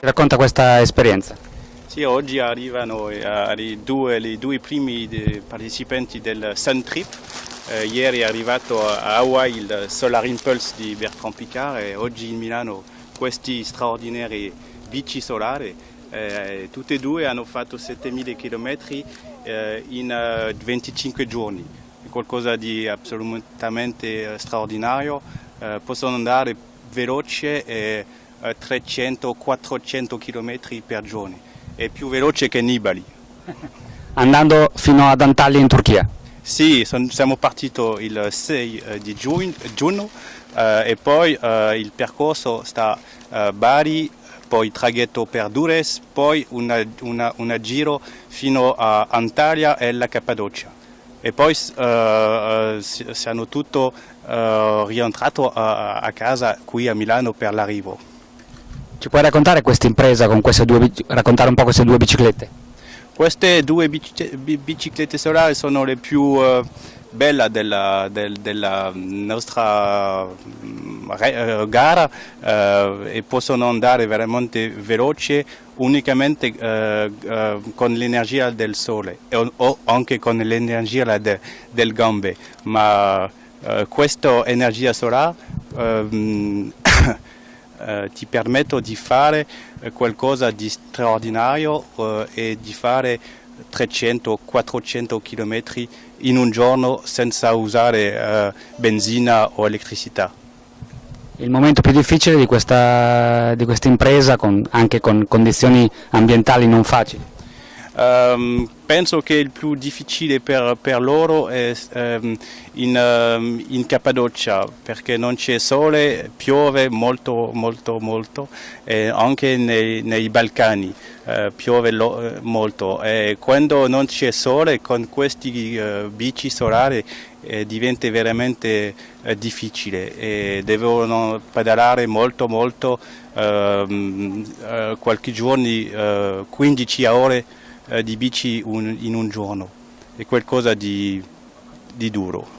racconta questa esperienza? Sì, oggi arrivano i due, i due primi partecipanti del Sun Trip. Eh, ieri è arrivato a Hawaii il Solar Impulse di Bertrand Picard e oggi in Milano questi straordinari bici solari. Eh, tutti e due hanno fatto 7000 km eh, in 25 giorni, è qualcosa di assolutamente straordinario. Eh, possono andare veloce e 300-400 km per giorno, è più veloce che Nibali. Andando fino ad Antalya in Turchia? Sì, son, siamo partiti il 6 eh, di giugno, giugno eh, e poi eh, il percorso sta a Bari, poi traghetto per Dures, poi una giro fino a Antalya e la Cappadocia. E poi siamo tutti rientrati a, a, casa qui a Milano per l'arrivo. Ci puoi raccontare questa impresa con queste due, raccontare un po' queste due biciclette? Queste due biciclette solari sono le più uh, belle della, del, della, nostra uh, gara uh, e possono andare veramente veloci unicamente con l'energia del sole o, o anche con l'energia de, del gambe, ma questa energia solare eh, ti permetto di fare eh, qualcosa di straordinario eh, e di fare 300-400 km in un giorno senza usare eh, benzina o elettricità. Il momento più difficile di questa, di questa impresa, con, anche con condizioni ambientali non facili? Um, penso che il più difficile per, per loro è um, in, um, in, Cappadocia perché non c'è sole, piove molto molto molto e anche nei, nei Balcani uh, piove lo, molto. E quando non c'è sole con questi uh, bici solari eh, diventa veramente eh, difficile. E devono pedalare molto molto uh, qualche giorno 15 ore eh, di bici un, in un giorno, è qualcosa di, di duro.